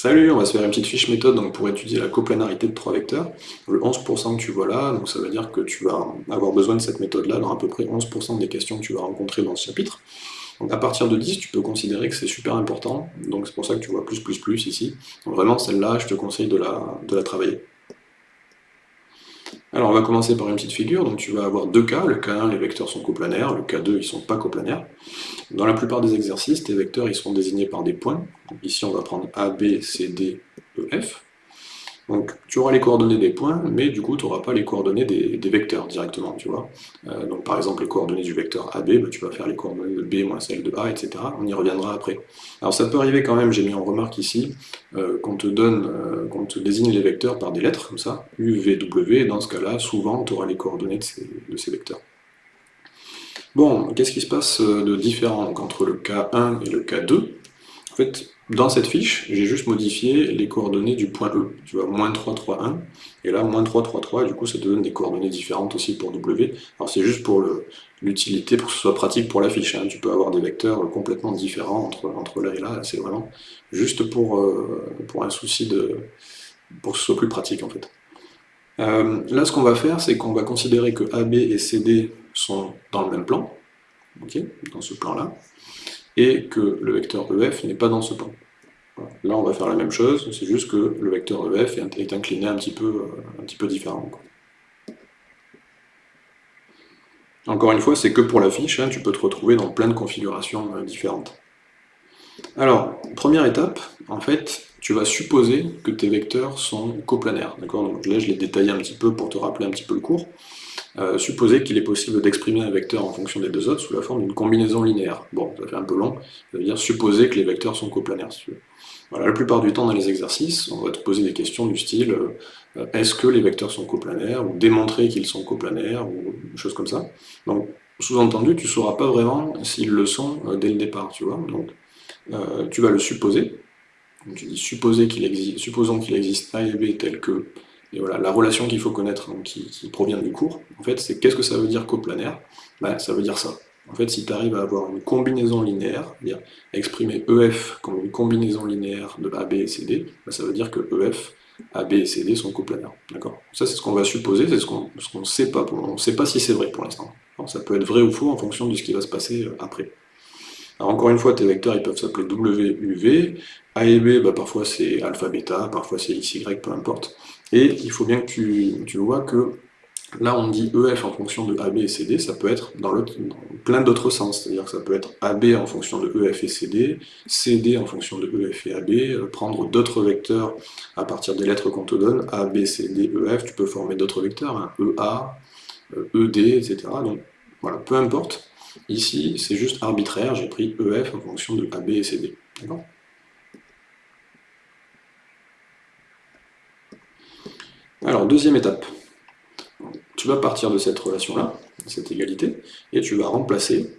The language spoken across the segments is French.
Salut, on va se faire une petite fiche méthode pour étudier la coplanarité de trois vecteurs. Le 11% que tu vois là, donc ça veut dire que tu vas avoir besoin de cette méthode-là dans à peu près 11% des questions que tu vas rencontrer dans ce chapitre. Donc à partir de 10, tu peux considérer que c'est super important, donc c'est pour ça que tu vois plus, plus, plus ici. Vraiment, celle-là, je te conseille de la, de la travailler. Alors on va commencer par une petite figure, donc tu vas avoir deux cas, le cas 1 les vecteurs sont coplanaires, le cas 2 ils sont pas coplanaires. Dans la plupart des exercices, tes vecteurs ils sont désignés par des points, ici on va prendre A, B, C, D, E, F. Donc tu auras les coordonnées des points, mais du coup tu n'auras pas les coordonnées des, vecteurs directement, tu vois. Euh, donc par exemple les coordonnées du vecteur AB, bah, tu vas faire les coordonnées de B moins celles de A, etc. On y reviendra après. Alors ça peut arriver quand même, j'ai mis en remarque ici, euh, qu'on te donne, euh, qu'on te désigne les vecteurs par des lettres, comme ça, U, V, W, et dans ce cas-là, souvent tu auras les coordonnées de ces, vecteurs. Bon, qu'est-ce qui se passe de différent entre le cas 1 et le cas 2 En fait, dans cette fiche, j'ai juste modifié les coordonnées du point E. Tu vois, moins 3, 3, 1, et là, moins 3, 3, 3, et du coup, ça te donne des coordonnées différentes aussi pour W. Alors c'est juste pour l'utilité, pour que ce soit pratique pour la fiche. Hein. Tu peux avoir des vecteurs complètement différents entre, entre là et là, c'est vraiment juste pour, euh, pour un souci de... pour que ce soit plus pratique, en fait. Euh, là, ce qu'on va faire, c'est qu'on va considérer que AB et CD sont dans le même plan, ok, dans ce plan-là, et que le vecteur EF n'est pas dans ce plan. Là, on va faire la même chose, c'est juste que le vecteur EF est incliné un petit peu, euh, un. Encore une fois, c'est que pour la fiche, hein, tu peux te retrouver dans plein de configurations euh, différentes. Alors, première étape, en fait, tu vas supposer que tes vecteurs sont coplanaires. Donc là, je l'ai détaillé un petit peu pour te rappeler un petit peu le cours. Euh, supposer qu'il est possible d'exprimer un vecteur en fonction des deux autres sous la forme d'une combinaison linéaire. Bon, ça fait un peu long, ça veut dire supposer que les vecteurs sont coplanaires, si. Voilà, la plupart du temps dans les exercices, on va te poser des questions du style euh, est-ce que les vecteurs sont coplanaires ou démontrer qu'ils sont coplanaires ou des choses comme ça. Donc, sous-entendu, tu ne sauras pas vraiment s'ils le sont euh, dès le départ, tu vois. Donc, tu vas le supposer. Tu dis supposer qu'il existe, supposons qu'il existe A et B tel que et voilà, la relation qu'il faut connaître, qui, provient du cours, en fait, c'est qu'est-ce que ça veut dire coplanaire? Ben, Ça veut dire ça. En fait, si tu arrives à avoir une combinaison linéaire, c'est-à-dire exprimer EF comme une combinaison linéaire de AB et CD, ben, ça veut dire que EF, AB et CD sont coplanaires. D'accord? Ça, c'est ce qu'on va supposer, c'est ce qu'on ne sait pas. On ne sait pas si c'est vrai pour l'instant. Ça peut être vrai ou faux en fonction de ce qui va se passer euh, après. Alors encore une fois, tes vecteurs ils peuvent s'appeler W, U, V. A et B, bah, parfois c'est alpha, bêta, parfois c'est X, Y, peu importe. Et il faut bien que tu, vois que là on dit EF en fonction de AB et CD, ça peut être dans, plein d'autres sens, c'est-à-dire que ça peut être AB en fonction de EF et CD, CD en fonction de EF et AB, euh, prendre d'autres vecteurs à partir des lettres qu'on te donne, A, B, C, D, EF, tu peux former d'autres vecteurs, EA, ED, etc. Donc voilà, peu importe. Ici, c'est juste arbitraire, j'ai pris EF en fonction de AB et CD. D'accord? Alors, deuxième étape. Tu vas partir de cette relation-là, cette égalité, et tu vas remplacer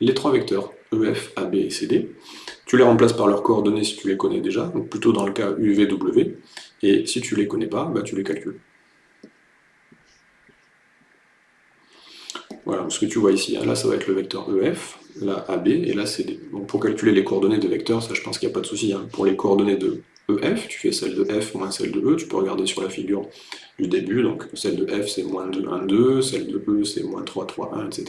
les trois vecteurs, EF, AB et CD. Tu les remplaces par leurs coordonnées si tu les connais déjà, donc plutôt dans le cas UVW, et si tu les connais pas, bah, tu les calcules. Voilà, ce que tu vois ici, hein, là ça va être le vecteur EF, là AB et là CD. Donc pour calculer les coordonnées de vecteurs, ça je pense qu'il n'y a pas de souci. Hein. Pour les coordonnées de EF, tu fais celle de F moins celle de E, tu peux regarder sur la figure du début, donc celle de F c'est moins 2, 1, 2, celle de E c'est moins 3, 3, 1, etc.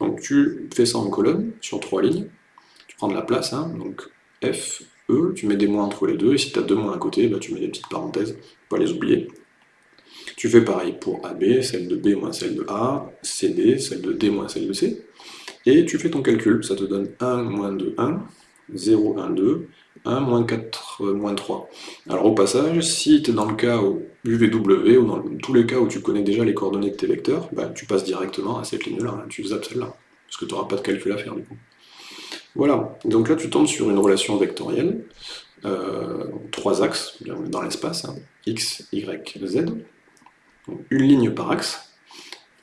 Donc tu fais ça en colonne, sur trois lignes, tu prends de la place, hein, donc F, E, tu mets des moins entre les deux, et si tu as deux moins à côté, bah, tu mets des petites parenthèses, pas les oublier. Tu fais pareil pour AB, celle de B moins celle de A, CD, celle de D moins celle de C, et tu fais ton calcul, ça te donne 1 moins 2, 1, 0, 1, 2, 1, moins 4, euh, moins 3. Alors au passage, si tu es dans le cas où UVW, ou dans tous les cas où tu connais déjà les coordonnées de tes vecteurs, bah, tu passes directement à cette ligne-là, hein, tu zappes celle-là, parce que tu n'auras pas de calcul à faire du coup. Voilà, donc là tu tombes sur une relation vectorielle, euh, trois axes dans l'espace, hein, x, y, z, une ligne par axe.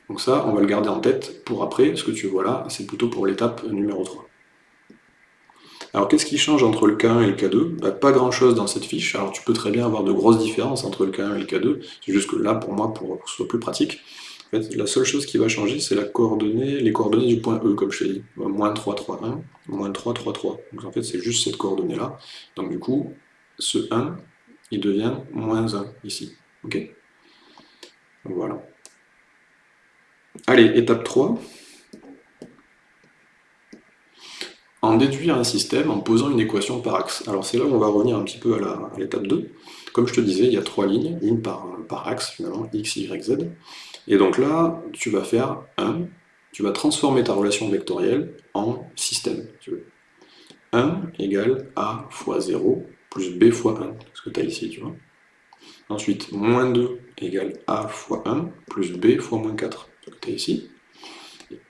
Donc ça, on va le garder en tête pour après, ce que tu vois là, c'est plutôt pour l'étape numéro 3. Alors qu'est-ce qui change entre le K1 et le K2 bah, Pas grand chose dans cette fiche, alors tu peux très bien avoir de grosses différences entre le K1 et le K2, c'est juste que là, pour moi, pour que ce soit plus pratique, la seule chose qui va changer, c'est les coordonnées du point E, comme je t'ai dit. Moins 3, 3, 1, moins 3, 3, 3. Donc en fait, c'est juste cette coordonnée-là. Donc du coup, ce 1, il devient moins 1 ici. Ok? Voilà. Allez, étape 3. En déduire un système en posant une équation par axe. Alors c'est là où on va revenir un petit peu à l'étape 2. Comme je te disais, il y a trois lignes, une par, par axe finalement, x, y, z. Et donc là, tu vas faire 1, tu vas transformer ta relation vectorielle en système. 1 égale a fois 0 plus b fois 1, ce que tu as ici, tu vois. Ensuite, moins 2 égale a fois 1 plus b fois moins 4, ce que tu as ici.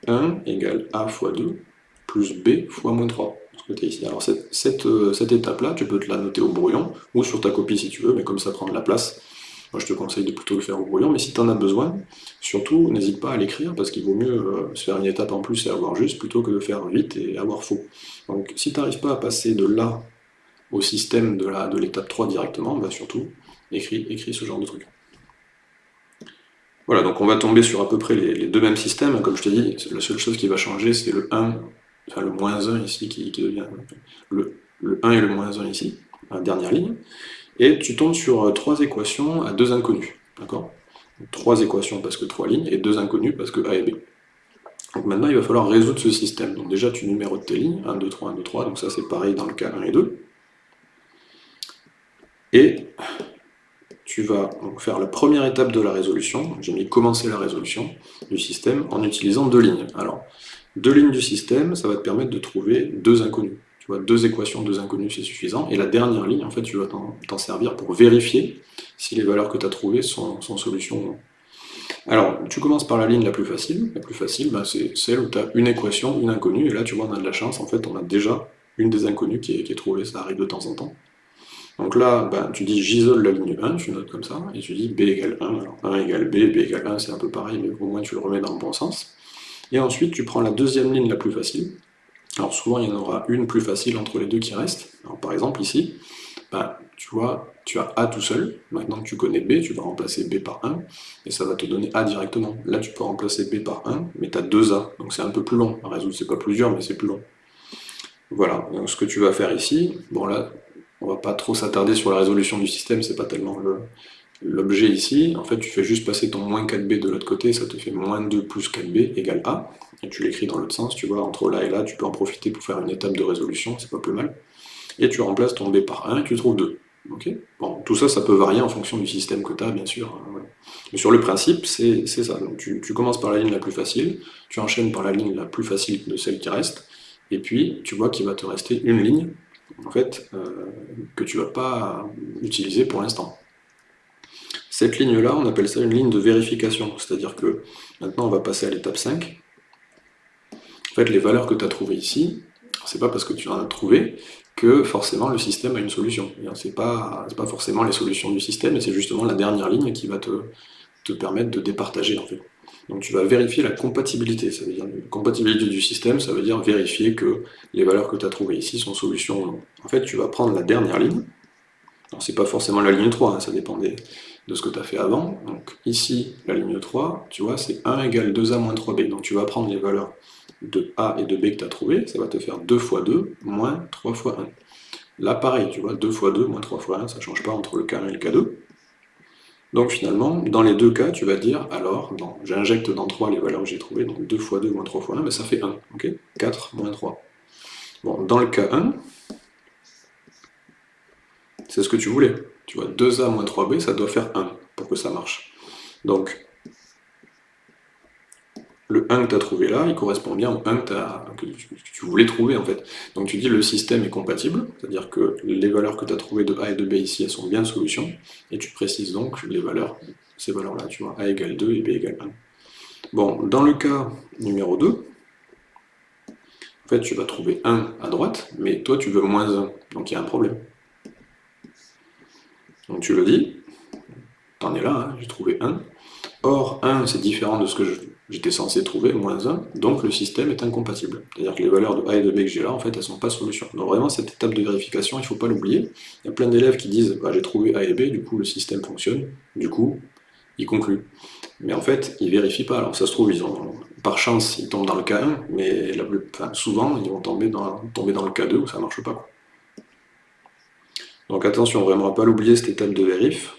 1 égale a fois 2 plus b fois moins 3, ce que tu as ici. Alors cette, euh, cette étape-là, tu peux te la noter au brouillon, ou sur ta copie si tu veux, mais comme ça prend de la place, moi, je te conseille de plutôt le faire au brouillon, mais si tu en as besoin, surtout, n'hésite pas à l'écrire, parce qu'il vaut mieux euh, se faire une étape en plus et avoir juste, plutôt que de faire vite et avoir faux. Donc, si tu n'arrives pas à passer de là au système de l'étape de 3 directement, bah surtout, écris, écris ce genre de truc. Voilà, donc on va tomber sur à peu près les, deux mêmes systèmes. Comme je t'ai dit, la seule chose qui va changer, c'est le 1, enfin le moins 1 ici, qui, devient le, le 1 et le moins 1 ici, la dernière ligne et tu tombes sur euh, trois équations à deux inconnus, d'accord? Trois équations parce que trois lignes, et deux inconnus parce que A et B. Donc maintenant, il va falloir résoudre ce système. Donc déjà, tu numérotes tes lignes, 1, 2, 3, 1, 2, 3, donc ça c'est pareil dans le cas 1 et 2. Et tu vas faire la première étape de la résolution, j'ai mis commencer la résolution du système en utilisant deux lignes. Alors, deux lignes du système, ça va te permettre de trouver deux inconnus deux équations, deux inconnues, c'est suffisant. Et la dernière ligne, en fait, tu vas t'en servir pour vérifier si les valeurs que tu as trouvées sont, sont solutions ou non. Alors, tu commences par la ligne la plus facile. La plus facile, ben, c'est celle où tu as une équation, une inconnue, et là, tu vois, on a de la chance. En fait, on a déjà une des inconnues qui est, trouvée, ça arrive de temps en temps. Donc là, ben, tu dis j'isole la ligne 1, tu notes comme ça, et tu dis b égale 1. Alors 1 égale b, b égale 1, c'est un peu pareil, mais au moins tu le remets dans le bon sens. Et ensuite, tu prends la deuxième ligne la plus facile, alors souvent, il y en aura une plus facile entre les deux qui restent. par exemple, ici, bah, tu vois, tu as A tout seul. Maintenant que tu connais B, tu vas remplacer B par 1, et ça va te donner A directement. Là, tu peux remplacer B par 1, mais tu as 2 A, donc c'est un peu plus long. À résoudre, c'est pas plus dur, mais c'est plus long. Voilà, donc ce que tu vas faire ici, bon là, on va pas trop s'attarder sur la résolution du système, c'est pas tellement l'objet ici. En fait, tu fais juste passer ton moins 4B de l'autre côté, ça te fait moins 2 plus 4B égale A et tu l'écris dans l'autre sens, tu vois, entre là et là, tu peux en profiter pour faire une étape de résolution, c'est pas plus mal. Et tu remplaces ton b par 1 et tu trouves 2. bon, tout ça, ça peut varier en fonction du système que tu as, bien sûr. Hein, Mais sur le principe, c'est ça. Donc, tu, commences par la ligne la plus facile, tu enchaînes par la ligne la plus facile de celle qui reste, et puis tu vois qu'il va te rester une ligne, en fait, euh, que tu vas pas utiliser pour l'instant. Cette ligne-là, on appelle ça une ligne de vérification, c'est-à-dire que maintenant on va passer à l'étape 5, fait, les valeurs que tu as trouvées ici, c'est pas parce que tu en as trouvé que forcément le système a une solution. C'est pas, pas forcément les solutions du système, mais c'est justement la dernière ligne qui va te, permettre de départager en. Donc tu vas vérifier la compatibilité, la compatibilité du système, ça veut dire vérifier que les valeurs que tu as trouvées ici sont solutions ou non. En fait, tu vas prendre la dernière ligne, alors c'est pas forcément la ligne 3, hein, ça dépend de ce que tu as fait avant. Donc ici, la ligne 3, tu vois, c'est 1 égale 2a moins 3b. Donc tu vas prendre les valeurs de A et de B que tu as trouvé, ça va te faire 2 fois 2 moins 3 fois 1. Là, pareil, tu vois, 2 fois 2 moins 3 fois 1, ça ne change pas entre le K1 et le K2. Donc finalement, dans les deux cas, tu vas dire, alors, j'injecte dans 3 les valeurs que j'ai trouvées, donc 2 fois 2 moins 3 fois 1, mais ça fait 1, ok? 4 moins 3. Bon, dans le cas 1, c'est ce que tu voulais. Tu vois, 2A moins 3B, ça doit faire 1 pour que ça marche. Donc, le 1 que tu as trouvé là, il correspond bien au 1 que, tu voulais trouver en fait. Donc tu dis le système est compatible, c'est-à-dire que les valeurs que tu as trouvées de A et de B ici, elles sont bien solution, et tu précises donc les valeurs, ces valeurs-là, tu vois, A égale 2 et B égale 1. Bon, dans le cas numéro 2, en fait tu vas trouver 1 à droite, mais toi tu veux moins 1, donc il y a un problème. Donc tu le dis, t'en es là, hein, j'ai trouvé 1. Or, 1 c'est différent de ce que j'étais censé trouver moins 1, donc le système est incompatible. C'est-à-dire que les valeurs de A et de B que j'ai là, en fait, elles ne sont pas solution. Donc vraiment, cette étape de vérification, il ne faut pas l'oublier. Il y a plein d'élèves qui disent bah, j'ai trouvé A et B, du coup le système fonctionne, du coup, il conclut. Mais en fait, ils vérifient pas. Alors ça se trouve, par chance, ils tombent dans le cas 1, mais souvent, ils vont tomber dans, le cas 2 où ça marche pas. Donc attention, vraiment pas l'oublier cette étape de vérif.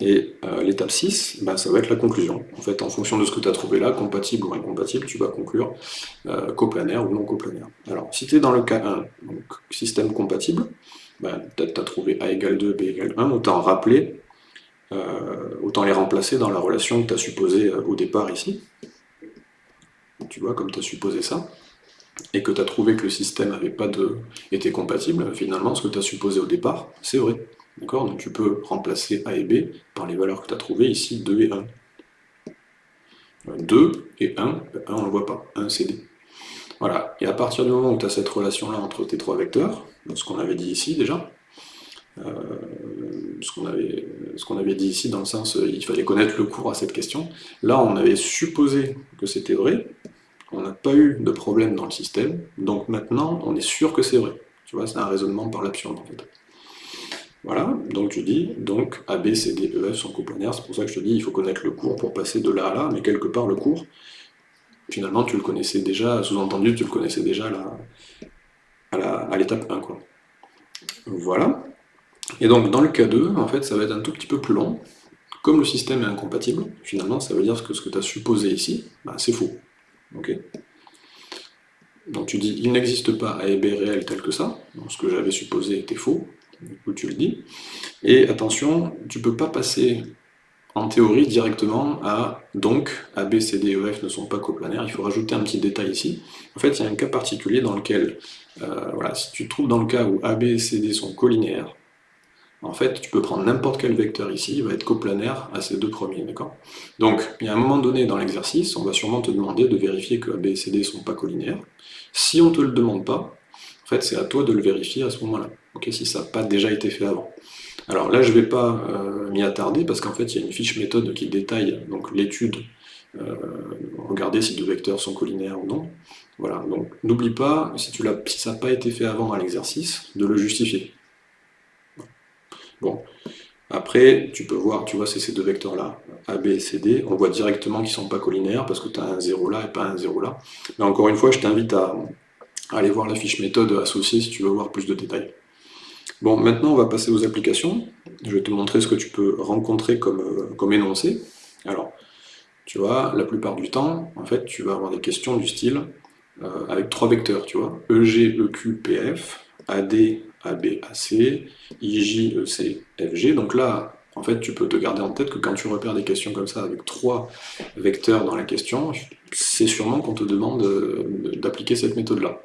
Et euh, l'étape 6, bah, ça va être la conclusion. En fait, en fonction de ce que tu as trouvé là, compatible ou incompatible, tu vas conclure euh, coplanaire ou non coplanaire. Alors, si tu es dans le cas 1, donc système compatible, bah, peut-être tu as trouvé A égale 2, B égale 1, autant rappeler, euh, autant les remplacer dans la relation que tu as supposée au départ ici. Tu vois, comme tu as supposé ça, et que tu as trouvé que le système avait pas de... était compatible, finalement, ce que tu as supposé au départ, c'est vrai. D'accord? Donc tu peux remplacer A et B par les valeurs que tu as trouvées ici, 2 et 1. 2 et 1, 1 on ne le voit pas, 1 c'est D. Voilà, et à partir du moment où tu as cette relation-là entre tes trois vecteurs, ce qu'on avait dit ici déjà, euh, ce qu'on avait, avait, dit ici dans le sens euh, il fallait connaître le cours à cette question, là on avait supposé que c'était vrai, on n'a pas eu de problème dans le système, donc maintenant on est sûr que c'est vrai. Tu vois, c'est un raisonnement par l'absurde en fait. Voilà, donc tu dis, donc A, B, C, D, E, F sont coplanaires, c'est pour ça que je te dis, il faut connaître le cours pour passer de là à là, mais quelque part le cours, finalement tu le connaissais déjà, sous-entendu tu le connaissais déjà à l'étape 1. Quoi. Voilà. Et donc dans le cas 2, en fait ça va être un tout petit peu plus long, comme le système est incompatible, finalement ça veut dire que ce que tu as supposé ici, bah, c'est faux. Donc tu dis, il n'existe pas A et B réel tel que ça, donc ce que j'avais supposé était faux, du coup tu le dis. Et attention, tu peux pas passer en théorie directement à donc A, B, C, D E, F ne sont pas coplanaires, il faut rajouter un petit détail ici. En fait, il y a un cas particulier dans lequel, euh, voilà, si tu te trouves dans le cas où A, B, C, D sont collinéaires, en fait, tu peux prendre n'importe quel vecteur ici, il va être coplanaire à ces deux premiers, d'accord? Donc, il y a un moment donné dans l'exercice, on va sûrement te demander de vérifier que A, B et C, D ne sont pas collinéaires. Si on ne te le demande pas, en fait, c'est à toi de le vérifier à ce moment-là, si ça n'a pas déjà été fait avant. Alors là, je ne vais pas euh, m'y attarder, parce qu'en fait, il y a une fiche méthode qui détaille l'étude, euh, regarder si deux vecteurs sont collinaires ou non. Voilà, donc n'oublie pas, si, ça n'a pas été fait avant dans l'exercice, de le justifier. Bon, après, tu peux voir, tu vois, c'est ces deux vecteurs-là, A, B et C, D, on voit directement qu'ils ne sont pas collinaires, parce que tu as un 0 là et pas un 0 là. Mais encore une fois, je t'invite à, aller voir la fiche méthode associée si tu veux voir plus de détails. Bon, maintenant on va passer aux applications. Je vais te montrer ce que tu peux rencontrer comme, euh, comme énoncé. Alors, tu vois, la plupart du temps, en fait, tu vas avoir des questions du style euh, avec trois vecteurs, tu vois, EG, EQ, PF, AD, AB, AC, IJ, EC, FG. Donc là, en fait, tu peux te garder en tête que quand tu repères des questions comme ça avec trois vecteurs dans la question, c'est sûrement qu'on te demande euh, d'appliquer cette méthode-là.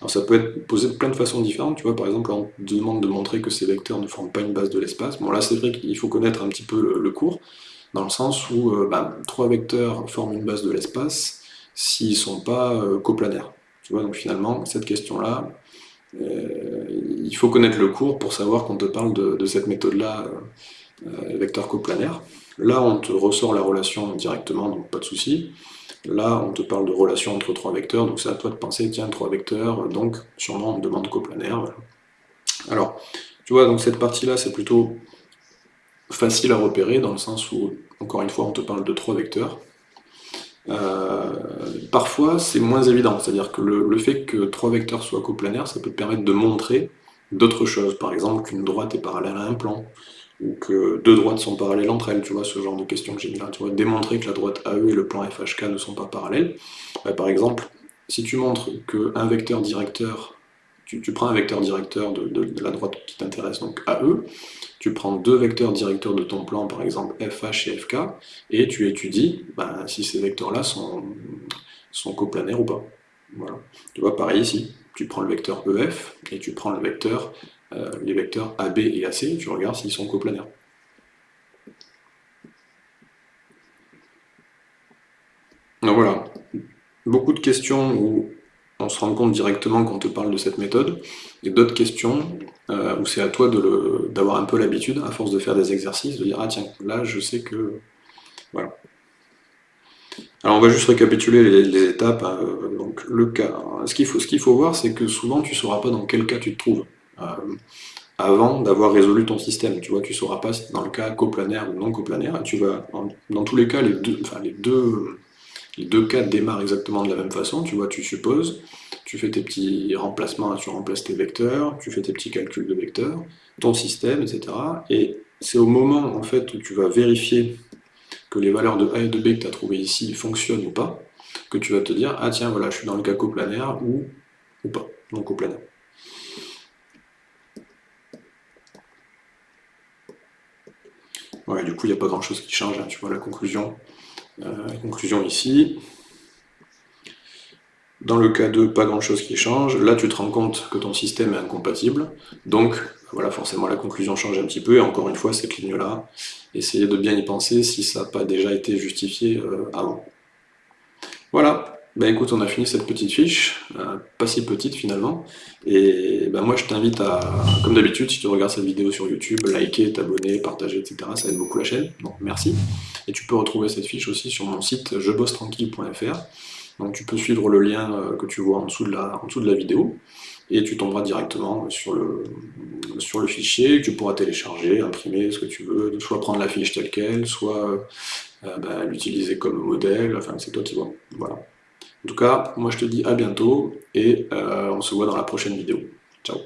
Alors ça peut être posé de plein de façons différentes. Tu vois, par exemple, on te demande de montrer que ces vecteurs ne forment pas une base de l'espace. Bon, là, c'est vrai qu'il faut connaître un petit peu le, cours, dans le sens où euh, bah, trois vecteurs forment une base de l'espace s'ils ne sont pas euh, coplanaires. Tu vois, donc finalement, cette question-là, il faut connaître le cours pour savoir qu'on te parle de, cette méthode-là, euh, vecteur coplanaire. Là, on te ressort la relation directement, donc pas de souci. Là, on te parle de relation entre trois vecteurs, donc c'est à toi de penser, tiens, trois vecteurs, donc sûrement on demande coplanaire. Alors, tu vois, donc cette partie-là, c'est plutôt facile à repérer, dans le sens où, encore une fois, on te parle de trois vecteurs. Euh, parfois, c'est moins évident, c'est-à-dire que le, fait que trois vecteurs soient coplanaires, ça peut te permettre de montrer d'autres choses, par exemple qu'une droite est parallèle à un plan, ou que deux droites sont parallèles entre elles, tu vois, ce genre de question que j'ai mis là, tu vois, démontrer que la droite AE et le plan FHK ne sont pas parallèles. Bah, par exemple, si tu montres qu'un vecteur directeur, tu, prends un vecteur directeur de, la droite qui t'intéresse, donc AE, tu prends deux vecteurs directeurs de ton plan, par exemple FH et FK, et tu étudies bah, si ces vecteurs-là sont, coplanaires ou pas. Voilà. Tu vois, pareil ici, tu prends le vecteur EF, et tu prends euh, les vecteurs AB et AC, tu regardes s'ils sont coplanaires. Donc voilà, beaucoup de questions où on se rend compte directement quand on te parle de cette méthode, et d'autres questions euh, où c'est à toi d'avoir un peu l'habitude, à force de faire des exercices, de dire « Ah tiens, là je sais que... » Voilà. Alors on va juste récapituler les, étapes. Hein. donc le cas. Ce qu'il faut, voir, c'est que souvent tu ne sauras pas dans quel cas tu te trouves. Euh, avant d'avoir résolu ton système. Tu vois, tu sauras pas si dans le cas coplanaire ou non coplanaire, tu vas, dans tous les cas, les deux, enfin, les deux, les deux cas démarrent exactement de la même façon, tu vois, tu supposes, tu fais tes petits remplacements, tu remplaces tes vecteurs, tu fais tes petits calculs de vecteurs, ton système, etc. Et c'est au moment en fait où tu vas vérifier que les valeurs de A et de B que tu as trouvées ici fonctionnent ou pas, que tu vas te dire, ah tiens, voilà, je suis dans le cas coplanaire ou, ou pas, non coplanaire. Ouais, du coup, il n'y a pas grand-chose qui change, hein, tu vois la conclusion. Euh, conclusion ici. Dans le cas 2, pas grand-chose qui change. Là, tu te rends compte que ton système est incompatible. Donc, voilà, forcément, la conclusion change un petit peu. Et encore une fois, cette ligne-là, essayez de bien y penser si ça n'a pas déjà été justifié euh, avant. Voilà, ben écoute, on a fini cette petite fiche, euh, pas si petite finalement, et ben moi je t'invite à, comme d'habitude, si tu regardes cette vidéo sur YouTube, liker, t'abonner, partager, etc. Ça aide beaucoup la chaîne, donc merci. Et tu peux retrouver cette fiche aussi sur mon site jebossetranquille.fr, donc tu peux suivre le lien euh, que tu vois en dessous de la, en dessous de la vidéo, et tu tomberas directement sur le, sur le fichier, tu pourras télécharger, imprimer ce que tu veux, soit prendre la fiche telle qu'elle, soit euh, ben, l'utiliser comme modèle, enfin c'est toi qui vois, voilà. En tout cas, moi je te dis à bientôt et euh, on se voit dans la prochaine vidéo. Ciao